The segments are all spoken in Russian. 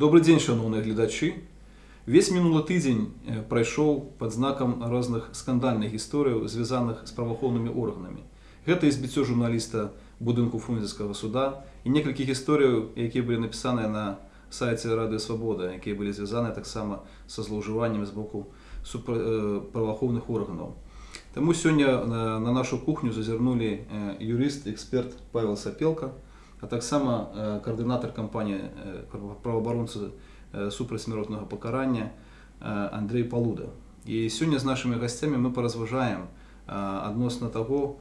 Добрый день, шановні глядачі. Весь минулий тиждень е, пройшов під знаком різних скандальних історій, зв'язаних з правоохоронними органами. Гэта збіццё журналіста будынку фрунзенскага суда і некалькіх історій, які былі напісаныя на сайце Рады Свабода, якія былі звязаны таксама са злоўжываннем з боку супра... э, праваахоўных органаў. Таму сёння на, на нашу кухню зазірнулі э, юрыст, эксперт Павел Сапелка, а таксама э, каардынатар кампаніі э, праваабаронцы э, супрацьсмяротнага пакарання э, Андрей Палуда. І сёння з нашымі гасцямі мы паразважаем э, адносна таго,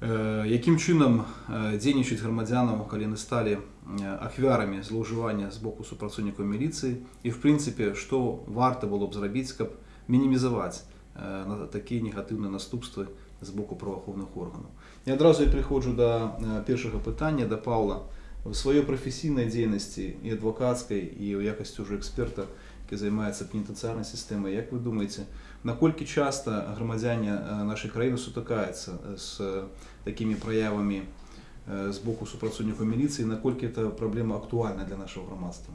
э, якім чынам э, дзейнічаць грамадзянам, калі яны сталі э, ахвярамі злоўжывання з боку супрацоўнікаў міліцыі і в прынцыпе, што варта было б зрабіць, каб мінімізаваць э, на такія негатыўныя наступствы з боку праваахоўных органаў. І адразу я прыходжу да э, першага пытання да Паўла в сваёй прафесійнай дзейнасці і адвакацкай і ў якасці ўжо эксперта, які займаецца пенітэнцыярнай сістэмай. Як вы думаеце, наколькі часта грамадзяне э, нашай краіны сутыкаецца з такімі праявамі з боку супрацоўнікаў міліцыі, наколькі это праблема актуальна для нашего грамадства?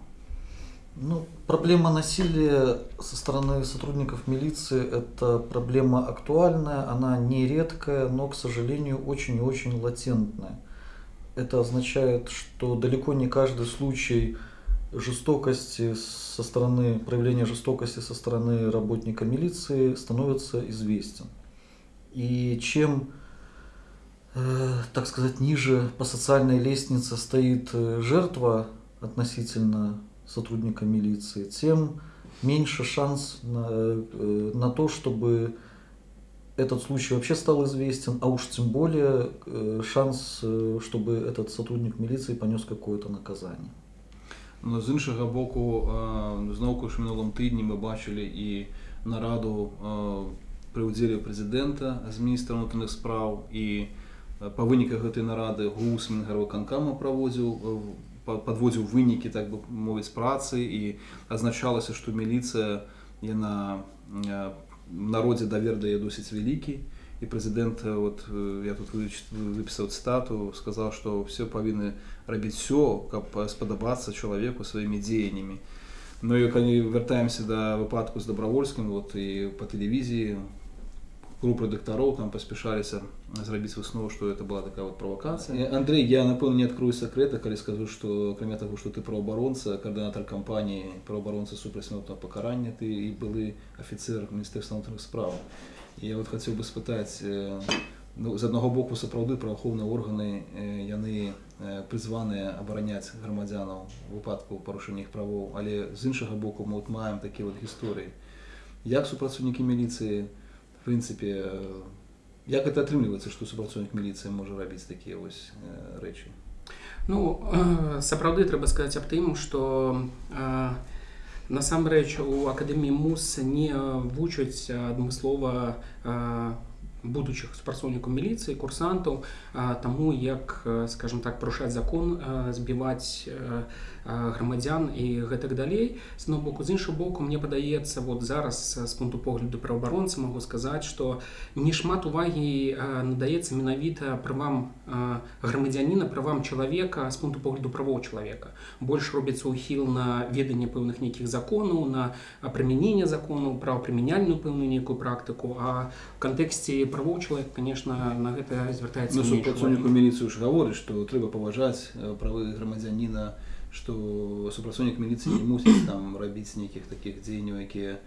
Ну, проблема насилия со стороны сотрудников милиции – это проблема актуальная, она не редкая, но, к сожалению, очень и очень латентная. Это означает, что далеко не каждый случай жестокости со стороны, проявления жестокости со стороны работника милиции становится известен. И чем, э, так сказать, ниже по социальной лестнице стоит э, жертва относительно сотрудника милиции, тем меньше шанс на, э, на то, чтобы этот случай вообще стал известен, а уж тем более э, шанс, э, чтобы этот сотрудник милиции понес какое-то наказание. Но з іншого боку, знову ж минулому тижні ми бачили і нараду при уділі президента з міністра внутрішніх справ, і по виниках цієї наради ГУС Мінгарвиканкама проводив подводзіў вынікі так бы мовіць працы і азначалася што міліцыя яна народзе давер дае досыць вялікі і прэзідэнт вот я тут выпісаў стату сказаў што все павінны рабіць все каб спадабацца чалавеку сваімі дзеяннямі Ну і калі вяртаемся да выпадку з добравольскім вот і по тэлевізіі группы докторов там поспешались зрабіць выснову что это была такая вот провокация Андрей я напэўна не открою секрета калі скажу что кроме того что ты правоабаронца координатор кампании правоабаронца супрацьмётного покарання ты і былы офіцер міністэрства внутренних справ я вот хотел бы спытаць ну, з аднаго боку сапраўды праваахоўныя органы яны прызваныя абараняць грамадзянаў выпадку парушэння іх правоў але з іншага боку мы вот маем такія вот гісторыі як супрацоўнікі міліцыі в принципе як это атрымліваецца што супрацоўнік міліцыі можа рабіць такія вось рэчы ну сапраўды трэба сказаць аб тым што насамрэч у акадэміі мус не вучаць адмыслова будучых супрацоўнікаў міліцыі курсантаў таму як скажем так парушаць закон збіваць грамадзян і гэтак далей. З одного боку з іншого боку мне падаецца вот зараз з пункту погляду праваабаронцы могу сказаць что не шмат увагі надаецца менавіта правам грамадзяніна правам чалавека з пункту погляду правоў чалавека. Больш робіцца ухіл на веданне пэўных нейкіх законаў на прымяненне закону правапрымяняльную пэўную нейкую практыку а в кантэксце правоў чалавек конечно на гэта звяртаецца ну, супрацоўніку міліцыю ж гаворыць што трэба паважаць правы грамадзяніна на што супрацоўнік міліцыі не мусіць там рабіць нейкіх такіх дзеянняў якія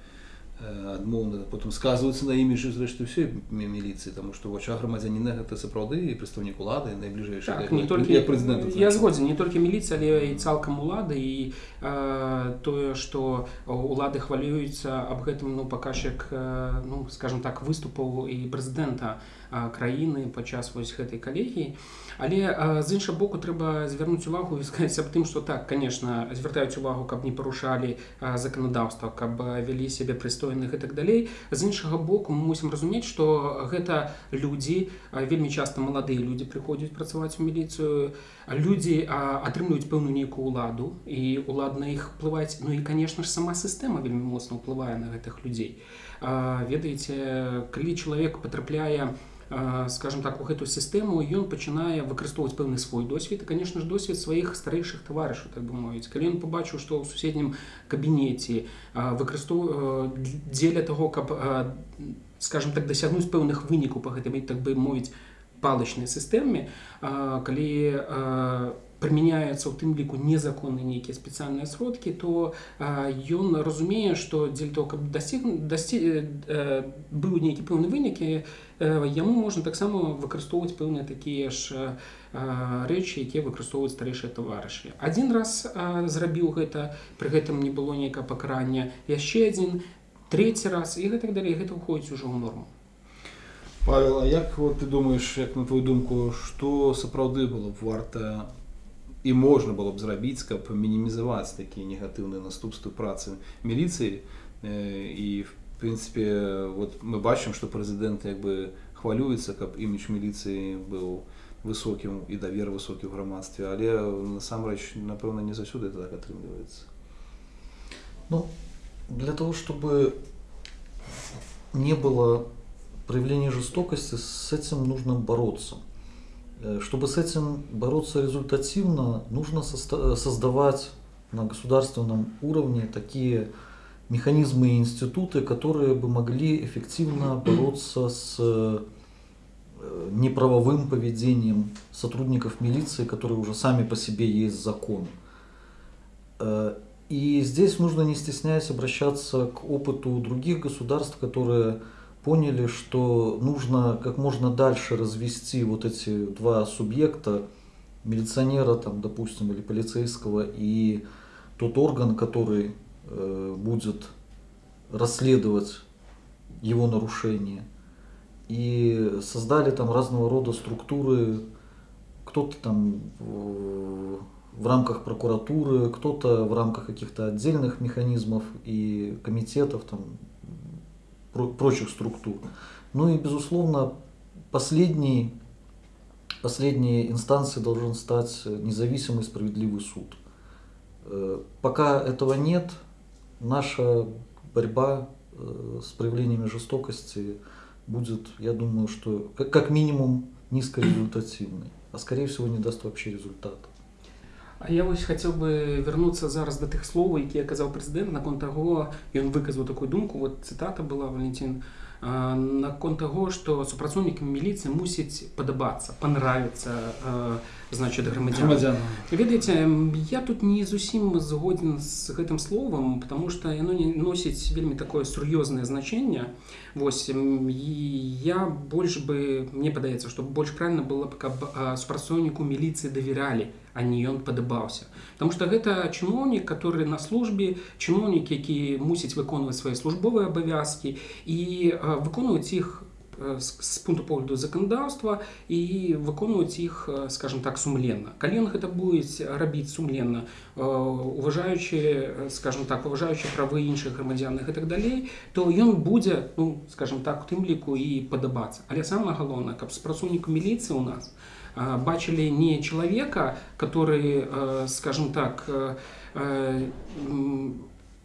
адмоўна потым сказваюцца на іміжы зрэшты ўсёй міліцыі таму што вача грамадзяніна гэта сапраўды і прадстаўнік улады найбліжэйшы так, не толькі прэзідэнт я згодзін не толькі міліцыя але і цалкам улады і э, тое што улады хвалююцца аб гэтым ну паказчык э, ну скажем так выступаў і прэзідэнта краіны падчас вось гэтай калегіі. Але з іншага боку трэба звярнуць увагу і сказаць аб тым што так конечно звяртаюць увагу каб не парушалі заканадаўства каб вялі сябе прыстойных і так далей. З іншага боку мы мусім разумець што гэта людзі вельмі часта маладыя людзі прыходзяць працаваць у міліцыю. Людзі атрымліваюць пэўную нейкую ўладу і улад на іх плываць ну і конечно ж сама сістэма вельмі моцна ўплывае на гэтых людзей ведаеце калі чалавек патрапляе а, скажем так у гэту сістэму ён пачынае выкарыстоўваць пэўны свой досвед і конечно ж досвед сваіх старэйшых таварышаў так бы мовіць. Калі ён побачыў што ў суседнім кабінеце выкарыстоў дзеля того каб скажем так дасягнуць пэўных вынікаў па гэтым так бы мовіць палачнай сістэме калі прымяняецца ў тым ліку незаконны нейкія спецыяльныя сродкі то ён разумее што дзеля того каб дасціг дасці э, быў нейкі пэўны вынікі яму можна таксама выкарыстоўваць пэўныя такія ж рэчы якія выкарыстоўваюць старэйшыя таварышы адзін раз зрабіў гэта пры гэтым не было нейкае пакарання яшчэ адзін трэці раз і гэтак далей гэта ўходзіць ужо ў норму. Павел, а як вот, ты думаеш як на твою думку што сапраўды было б варта і можна было б зрабіць каб мінімізаваць такія негатыўныя наступствы працы міліцыі і в прынцыпе вот мы бачым што прэзідэнт як бы хвалюецца каб імідж міліцыі быў высокім і давер высокі ў грамадстве але насамрэч напэўна не заўсёды так атрымліваецца ну для того чтобы не было проявления жестокости с этим нужно бороться Э, чтобы с этим бороться результативно, нужно создавать на государственном уровне такие механизмы и институты, которые бы могли эффективно бороться с э, неправовым поведением сотрудников милиции, которые уже сами по себе есть закон. Э, и здесь нужно, не стесняясь, обращаться к опыту других государств, которые поняли, что нужно как можно дальше развести вот эти два субъекта, милиционера, там, допустим, или полицейского, и тот орган, который э, будет расследовать его нарушения. И создали там разного рода структуры, кто-то там в, в рамках прокуратуры, кто-то в рамках каких-то отдельных механизмов и комитетов, там, прочих структур. Ну и, безусловно, последней, последней инстанцией должен стать независимый справедливый суд. Э, пока этого нет, наша борьба э, с проявлениями жестокости будет, я думаю, что как минимум низкорезультативной, а скорее всего не даст вообще результата. А я вось хацеў бы вярнуцца зараз да тых словаў, якія казаў прэзідэнт наконт таго ён выказаў такую думку вот цытата была Валентин наконт таго што супрацоўнікам міліцыі мусіць падабацца панравіцца значит грамадзян ведаеце я тут не зусім згоден з гэтым словам потому что яно не носіць вельмі такое сур'ёзнае значэнне Вось я больш бы мне падаецца што больш правильно было б каб супрацоўніку міліцыі давяралі а не ён падабаўся Таму что гэта чыноўнік который на службе чыноўнік які мусіць выконваць свае службовыя абавязкі і выконваць іх з пункту погляду заканадаўства і выконваць іх скажем так сумленна калі ён гэта будзе рабіць сумленна уважаючы скажем так уважаючы правы іншых грамадзянных і так далей то ён будзе ну скажем так у тым ліку і падабацца але самое галоўнае каб спрацоўнік міліцыі у нас бачылі не чалавека который скажем так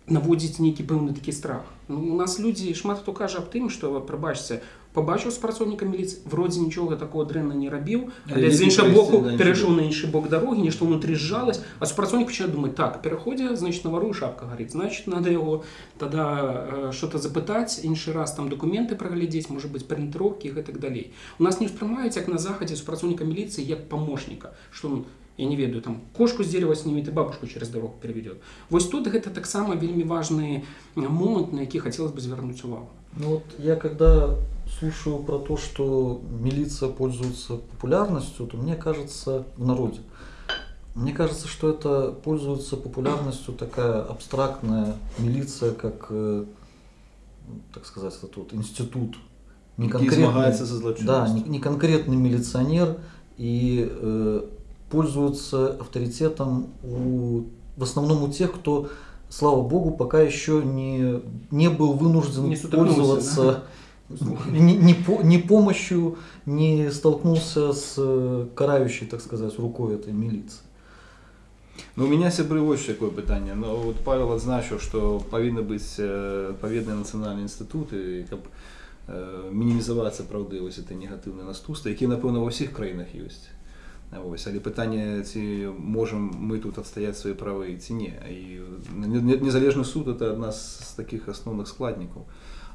наводзіць нейкі пэўны такі страх ну, у нас людзі шмат хто кажа аб тым што прабачце побачыў спрацоўніка міліцыі вроде нічога такого дрэнна не рабіў але з іншага боку перайшоў на іншы бок дарогі нешта ўнутры сжалась а супрацоўнік пачне думаць так пераходзе значит навару шапка гарыць значит надо яго тогда что-то запытаць іншы раз там документы праглядзець можа быть парэнтыроўкі гэтак далей у нас не ўспрымаюць як на захадзе супрацоўніка міліцыі як памочніка что он я не ведаю там кошку з дерева снимет и бабушку через дорогу переведет. Вось тут гэта таксама вельмі важны момант на які хотелось бы звярнуць увагу ну вот я когда слушаю про то, что милиция пользуется популярностью, то мне кажется в народе. Мне кажется, что это пользуется популярностью такая абстрактная милиция, как, э, так сказать, это вот институт. Не конкретный, да, не, не конкретный милиционер и э, пользуется авторитетом у, в основном у тех, кто, слава богу, пока еще не, не был вынужден не пользоваться да? ни, ни, по, ни помощью не столкнулся с э, карающей, так сказать, рукой этой милиции. Ну, у меня сябры вось такое пытанне но вот павел адзначыў что павінны быць паведныя нацыянальныя інстытуты каб э, мінімізаваць сапраўды вось это негатыўныя наступствы які напэўна ва ўсіх краінах ёсць Вось, але пытанне ці можам мы тут адстаяць свае правы ці не і незалежны суд это адна з таких асноўных складнікаў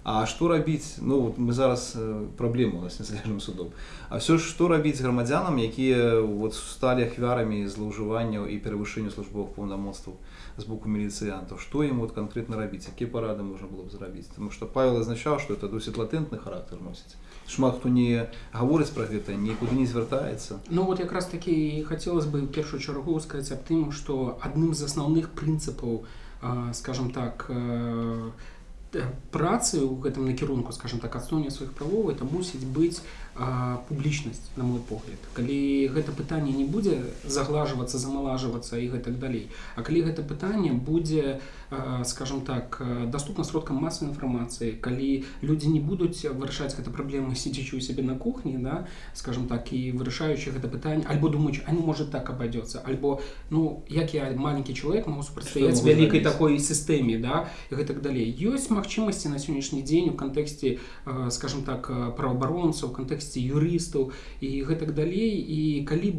А што рабіць ну вот мы зараз праблема у нас незалежным судом А все ж што рабіць грамадзянам якія вот сталі ахвярамі злоўжыванняў і перавышэння службовых паўнамоцтваў з боку міліцыянтаў што ім вот канкрэтна рабіць якія парады можна было б зрабіць Таму што павел азначаў што это досыць латэнтны характар носіць шмат хто не гаворыць пра гэта нікуды не звяртаецца Ну вот якраз такі хацелось бы ў першую чаргу сказаць аб тым што адным з асноўных прынцыпаў скажем так працы ў гэтым накірунку скажем так адстоўня сваіх правоў это мусіць быць Публічнасць на мой погляд. Калі гэта пытанне не будзе заглажвацца замалажвацца і гэтак далей А калі гэта пытанне будзе скажем так доступна сродкам масавай інфармацыі калі людзі не будуць вырашаць гэта праблемы сидзячы у сябе на кухні да скажем так і вырашаючы гэта пытанне альбо думаюць а не может так абадзецца альбо ну як я маленькі чалавек могу супрацьстаяць вялікай такой сістэме да і гэтак далей. Ёсць магчымасці на сённяшні дзень у кантэксце скажем так праваабаронцаў кантэксце якасці юрыстаў і гэтак далей і калі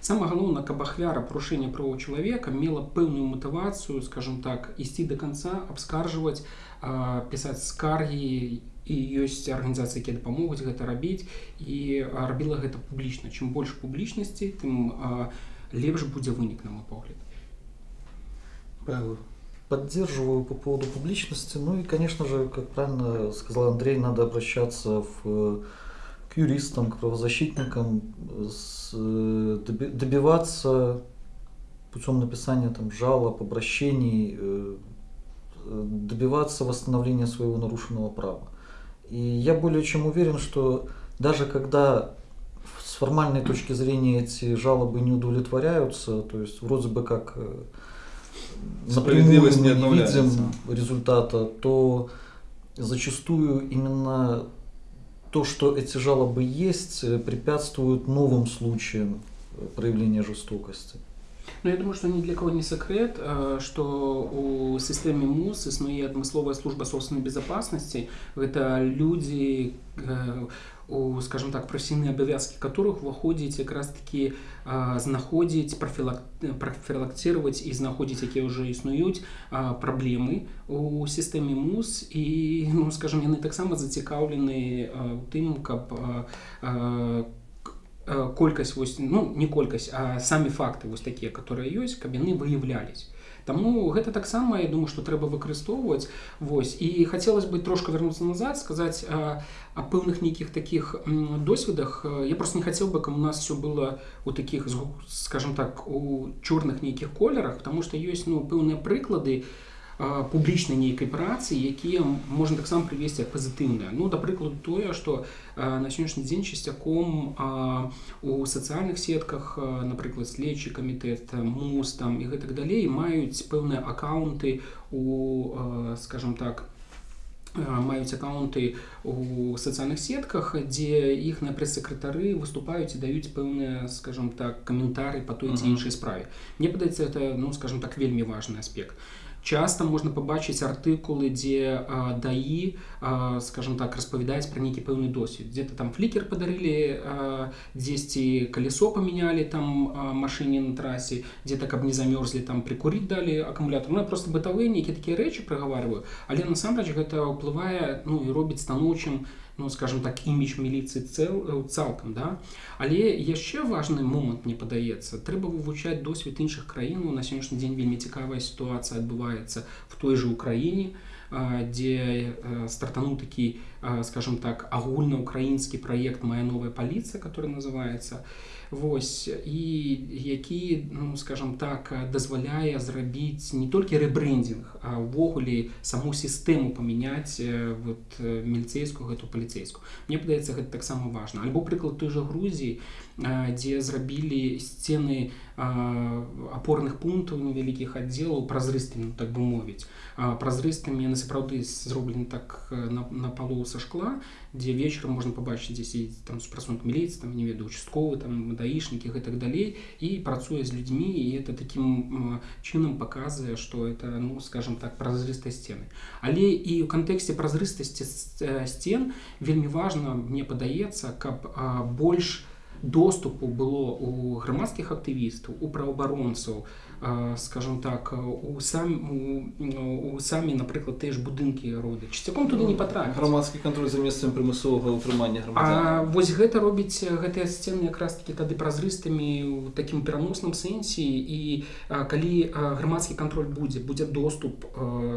сама галоўна каб ахвяра парушэння правоў чалавека мела пэўную матывацыю скажем так ісці до конца абскаржваць пісаць скаргі і ёсць арганізацыі якія дапамогуць гэта рабіць і рабіла гэта публічна чым больш публічнасці тым лепш будзе вынік на мой погляд Поддерживаю по поводу публичности. Ну и, конечно же, как правильно сказал Андрей, надо обращаться в юристам, к правозащитникам, с, добиваться путем написания там, жалоб, обращений, э, добиваться восстановления своего нарушенного права. И я более чем уверен, что даже когда с формальной точки зрения эти жалобы не удовлетворяются, то есть вроде бы как э, напрямую мы не видим результата, то зачастую именно то, что эти жалобы есть, э, препятствует новым случаям э, проявления жестокости. Ну, я думаю, что ни для кого не секрет, э, что у системы МУС існує адмысловая служба собственной безопасности. Это люди, скажем так прафесійныя абавязкі которых уваходзіць якраз таки знаходзіць профілак профілактировать і знаходзіць якія ўжо існуюць праблемы у сістэме мус і ну скажем яны таксама зацікаўлены у тым каб колькасць вось ну не колькасць а самі факты вось такія которые ёсць каб яны выяўлялись Таму гэта таксама я думаю што трэба выкарыстоўваць Вось і хацелось бы трошка вярнуцца назад сказаць о пэўных нейкіх таких досведах я просто не хацеў бы каб у нас все было у таких скажем так у чорных нейкіх колерах потому что ёсць ну пэўныя прыклады у Публічнай нейкай працы якія можна таксама прывесці пазітыўныя. Ну да прыкладу тое што на сённяшні дзень часцяком у сацыяльных сетках напрыклад следчы камітэт мус там і гэтак далей маюць пэўныя аккаунты у скажем так маюць аккаунты у сацыяльных сетках дзе іх на прэс-сакратары выступаюць і даюць пэўныя скажем так каментары по той ці іншай справе. Мне падаецца это ну скажем так вельмі важный аспект часто можна пабачыць артыкулы дзе даі скажем так распавядаць пра нейкі пэўны досвед где-то там флікер падарылі дзесьці калесо памянялі там машыне на трасе дзе-то каб не замёрзлі там прикурить далі акумулятор ну, просто бытавыя нейкія такія рэчы прагаварваю але насамрэч гэта ўплывае ну і робіць станоўчым на ну скажем так імідж міліцыі цэл э, цалкам да. Але яшчэ важны момант не падаецца. Трэба вывучаць досвед іншых краін. На сённяшні дзень вельмі цікавая сітуацыя адбываецца в той же украіне дзе э, стартануў такі скажем так агульнаукраінскі праект моя новая паліцыя который называется Вось і які ну, скажем так дазваляе зрабіць не толькі рэбрэндинг а ўвогуле саму сістэму памяняць вот міліцейскую гэту паліцейскую Мне падаецца гэта таксама важна. Альбо прыклад той жа Грузіі дзе зрабілі сцены апорных пунктаў невялікіх аддзелаў празрыстымі ну, так бы мовіць. Празрыстымі сапраўды зроблены так э, на, на палу са шкла дзе вечарам можна пабачыць дзе сидзіць там супрацоўнік міліцыі там не ведаю участковы там даішнікі і так далей і працуе з людзьмі і это таким чынам паказвае что это ну скажем так празрыстыя сцены але і ў кантэксце празрыстасці сцен вельмі важна мне падаецца каб больш доступу было у грамадскіх актывістаў у праваабаронцаў у скажем так у сам у, у самі напрыклад тыя ж будынкі роды часцяком туды не патрапіць грамадскі кантроль за месцам прымусовага ўтрымання А вось гэта робіць гэтыя сцены якраз таки тады празрыстымі у такім пераносным сэнсе і а, калі грамадскі кантроль будзе будзе доступ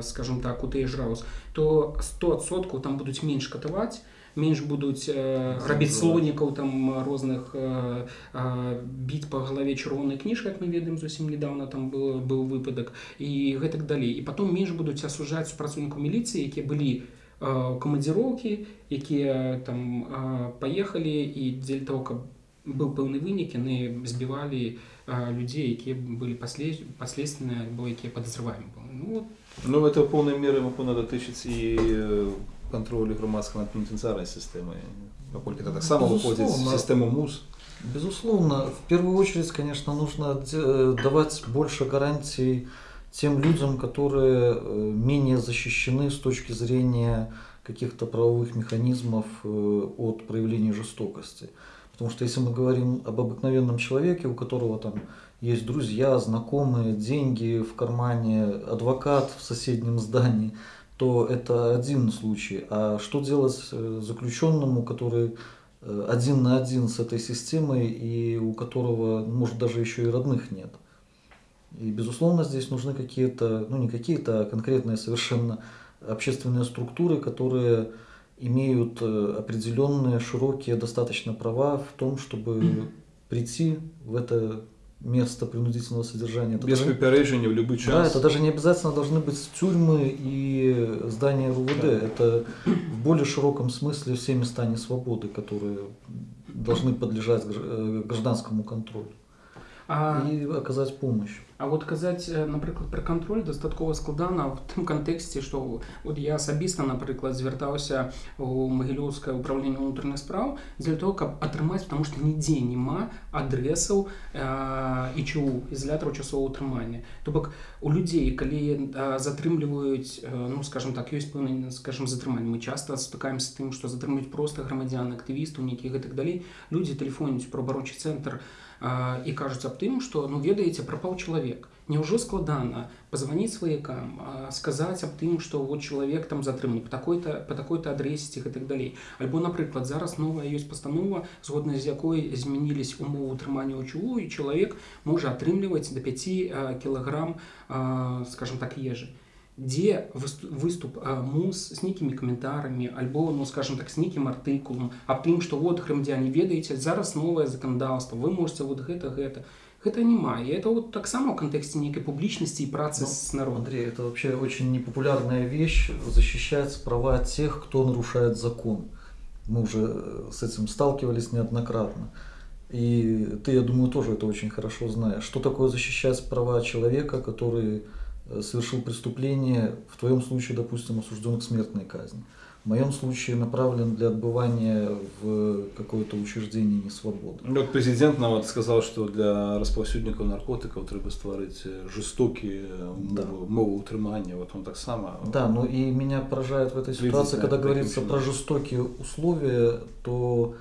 скажем так у тыя ж раус то 100соткаў там будуць менш катаваць менш будуць э, рабіць слонікаў там розных э, э, біць па галаве чырвонай кніжка як мы ведаем зусім недавно там был быў выпадак і гэтак далей і потом менш будуць асужаць супрацоўніку міліцыі якія былі э, камандзіроўкі якія там э, паехалі і дзеля того каб быў пэўны вынік яны збівалі э, людзей якія былі пасле паследственныя альбо якія падазрываем ну, ну это полной меры могу надо тысяч і контролю громадской над пенитенциарной системой, поскольку это так само выходит в систему МУС. Безусловно, в первую очередь, конечно, нужно давать больше гарантий тем людям, которые э, менее защищены с точки зрения каких-то правовых механизмов э, от проявления жестокости. Потому что если мы говорим об обыкновенном человеке, у которого там есть друзья, знакомые, деньги в кармане, адвокат в соседнем здании, то это один случай. А что делать э, заключенному, который э, один на один с этой системой и у которого, может, даже еще и родных нет? И, безусловно, здесь нужны какие-то, ну не какие-то, а конкретные совершенно общественные структуры, которые имеют э, определенные широкие достаточно права в том, чтобы прийти в это место принудительного содержания. Это Без даже, в любой час. Да, это даже не обязательно должны быть тюрьмы и здания РУВД. Да. Это в более широком смысле все места несвободы, которые должны подлежать э, гражданскому контролю. А... И оказать помощь. А вот казаць напрыклад пра кантроль дастаткова складана в тым кантэксце што вот я асабіста напрыклад звяртаўся у магілёўскае ўправленне ўнутраных спраў для того каб атрымаць потому что нідзе няма адрэсаў і чу ізалятару часового ўтрымання то бок у людзей калі затрымліваюць ну скажем так ёсць пэўны скажем затрыманне мы часто стыкаемся з тым што затрымліваюць просто грамадзян актывістаў нейкіх гэтак далей людзі тэлефоніць про абарочы цэнтр і кажуць аб тым што ну ведаеце прапаў чалавек Няўжо складана пазваніць сваякам сказаць аб тым што вот чалавек там затрыманы по такой-то по такой-то адрэсе гэтак далей альбо напрыклад зараз новая ёсць пастанова згодна з якой змянілись умовы утрымання ўчу і чалавек можа атрымліваць до 5 кілаграм скажем так ежы дзе выступ мус з нейкімі каментарамі альбо ну скажем так з нейкім артыкулам аб тым што вот грамадзяне ведаеце зараз новае заканадаўства вы можете вот гэта гэта гэта няма і это вот таксама ў кантэксце нейкай публічнасці і працы ну, с народом Андрей это вообще очень непопулярная вещь защищать права тех кто нарушает закон мы уже э, с этим сталкивались неоднократно и ты я думаю тоже это очень хорошо знаешь что такое защищать права человека который Э, совершил преступление, в твоем случае, допустим, осужден к смертной казни. В моем случае направлен для отбывания в какое-то учреждение несвободы. Ну, вот президент нам вот сказал, что для распаўсюднікаў наркотиков треба стварыць э, жестокие э, да. мовы утрымання. Вот он так само. Да, но и меня поражает в этой ситуации, когда говорится про жестокие условия, то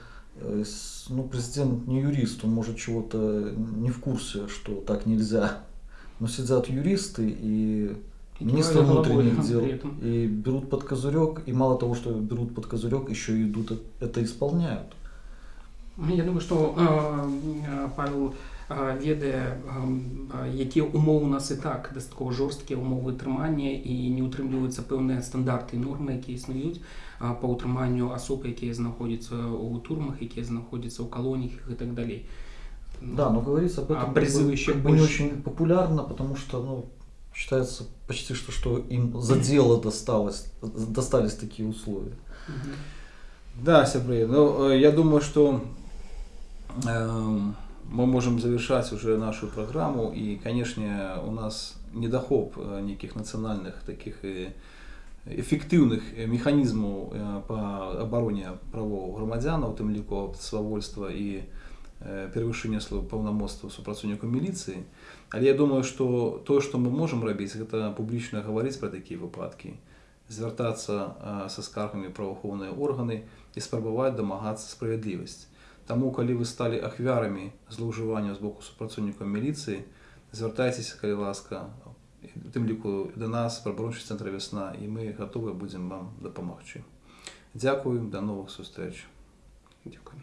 ну, президент не юрист, он может чего-то не в курсе, что так нельзя но сидят юристы и министры внутренних дел и берут под козырек, и мало того, что берут под козырек, еще и идут это исполняют. Я думаю, что э, Павел э, ведае э, якія умовы у нас і так дастаткова жорсткія умовы трымання і не ўтрымліваюцца пэўныя стандарты і нормы якія існуюць па ўтрыманню асоб якія знаходзяцца ў турмах якія знаходзяцца ў калоніях і так далей да, но говорится об этом а призывы еще как бы не очень популярно, потому что ну, считается почти что, что им за дело досталось, достались такие условия. Да, Сябры, ну, э, я думаю, что э, мы можем завершать уже нашу программу, и, конечно, у нас недохоп э, неких национальных таких и ефективних е, механізмів е, по обороні правов громадян, у тим ліку свавольства і е, перевищення слов повномоцтва супрацівником міліції. Але я думаю, що те, що ми можемо робити, це публічно говорити про такі випадки, звертатися е, со скаргами в правоохоронні органи і спробувати домагатися справедливості. Тому, коли ви стали ахвярами зловживання з боку супрацівників міліції, звертайтеся, коли ласка, тим ліку до нас, правоохорончий центр «Весна», і ми готові будемо вам допомогти. Дякую, до нових зустріч. Дякую.